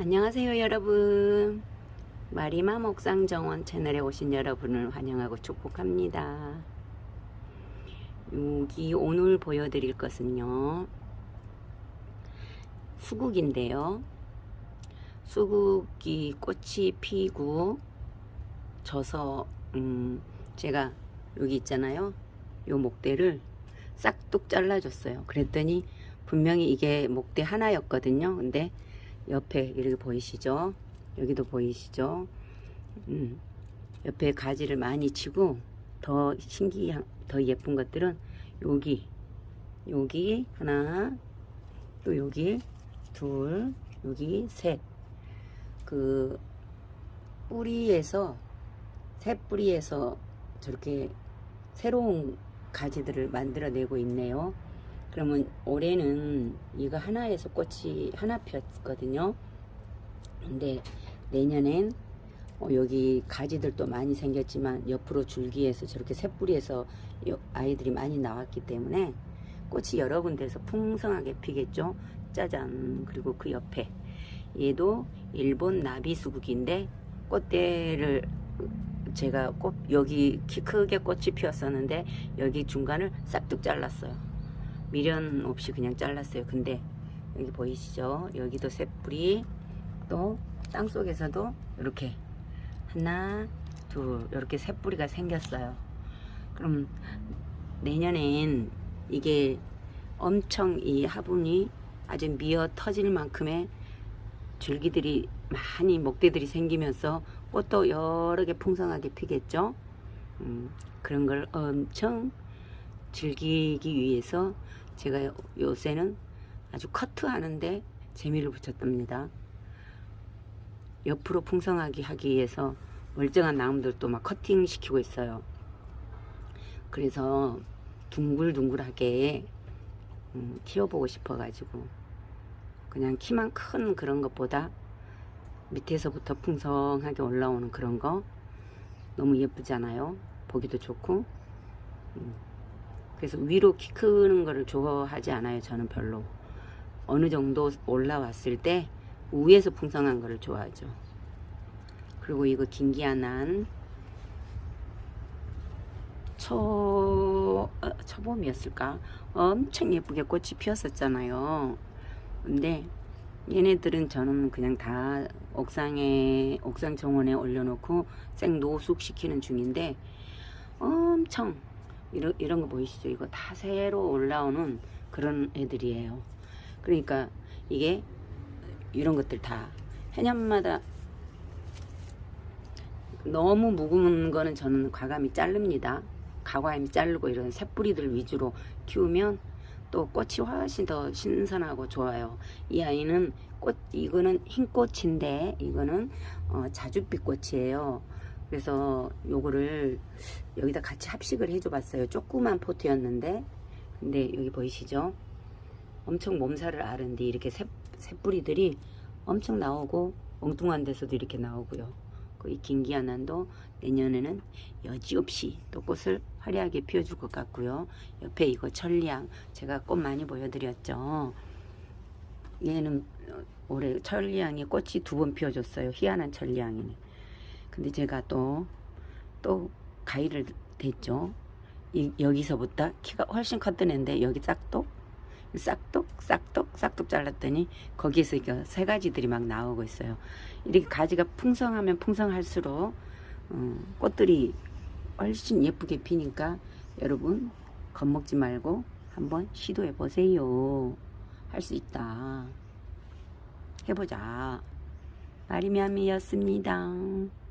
안녕하세요 여러분. 마리마 목상정원 채널에 오신 여러분을 환영하고 축복합니다. 여기 오늘 보여드릴 것은요. 수국인데요. 수국이 꽃이 피고 져서 음 제가 여기 있잖아요. 요 목대를 싹둑 잘라줬어요. 그랬더니 분명히 이게 목대 하나였거든요. 근데 옆에 이렇게 보이시죠? 여기도 보이시죠? 음, 옆에 가지를 많이 치고 더 신기한 더 예쁜 것들은 여기 여기 하나 또 여기 둘 여기 셋그 뿌리에서 새 뿌리에서 저렇게 새로운 가지들을 만들어내고 있네요. 그러면 올해는 이거 하나에서 꽃이 하나 피었거든요. 근데 내년엔 어 여기 가지들도 많이 생겼지만 옆으로 줄기에서 저렇게 새뿌리에서 아이들이 많이 나왔기 때문에 꽃이 여러 군데서 풍성하게 피겠죠. 짜잔 그리고 그 옆에 얘도 일본 나비수국인데 꽃대를 제가 꽃 여기 키 크게 꽃이 피었었는데 여기 중간을 싹둑 잘랐어요. 미련 없이 그냥 잘랐어요. 근데 여기 보이시죠? 여기도 새뿌리 또 땅속에서도 이렇게 하나 둘 이렇게 새뿌리가 생겼어요. 그럼 내년엔 이게 엄청 이 화분이 아주 미어 터질 만큼의 줄기들이 많이 목대들이 생기면서 꽃도 여러 개 풍성하게 피겠죠. 음, 그런 걸 엄청 즐기기 위해서 제가 요새는 아주 커트하는데 재미를 붙였답니다. 옆으로 풍성하게 하기 위해서 멀쩡한 나무들도 막 커팅 시키고 있어요. 그래서 둥글둥글하게 음, 키워보고 싶어가지고 그냥 키만 큰 그런 것보다 밑에서부터 풍성하게 올라오는 그런 거 너무 예쁘잖아요. 보기도 좋고 음. 그래서 위로 키 크는 거를 좋아하지 않아요. 저는 별로. 어느 정도 올라왔을 때 위에서 풍성한 거를 좋아하죠. 그리고 이거 긴기아난 초, 어, 초봄이었을까? 엄청 예쁘게 꽃이 피었었잖아요. 근데 얘네들은 저는 그냥 다 옥상에, 옥상 정원에 올려놓고 생 노숙시키는 중인데 엄청 이런, 이런 거 보이시죠? 이거 다 새로 올라오는 그런 애들이에요. 그러니까 이게 이런 것들 다 해년마다 너무 묵은 거는 저는 과감히 자릅니다. 가과임 자르고 이런 새뿌리들 위주로 키우면 또 꽃이 훨씬 더 신선하고 좋아요. 이 아이는 꽃 이거는 흰 꽃인데 이거는 어, 자줏빛 꽃이에요. 그래서 요거를 여기다 같이 합식을 해줘 봤어요. 조그만 포트였는데. 근데 여기 보이시죠? 엄청 몸살을 앓은데 이렇게 새, 새뿌리들이 엄청 나오고 엉뚱한 데서도 이렇게 나오고요. 그이 긴기아난도 내년에는 여지없이 또 꽃을 화려하게 피워줄 것 같고요. 옆에 이거 천리향 제가 꽃 많이 보여드렸죠. 얘는 올해 천리향이 꽃이 두 번 피워줬어요. 희한한 천리향이네 근데 제가 또, 또 가위를 댔죠. 이, 여기서부터 키가 훨씬 컸던 애인데 여기 싹둑, 싹둑, 싹둑, 싹둑 잘랐더니 거기에서 이거 세 가지들이 막 나오고 있어요. 이렇게 가지가 풍성하면 풍성할수록 어, 꽃들이 훨씬 예쁘게 피니까 여러분 겁먹지 말고 한번 시도해 보세요. 할 수 있다. 해보자. 마리미암이었습니다.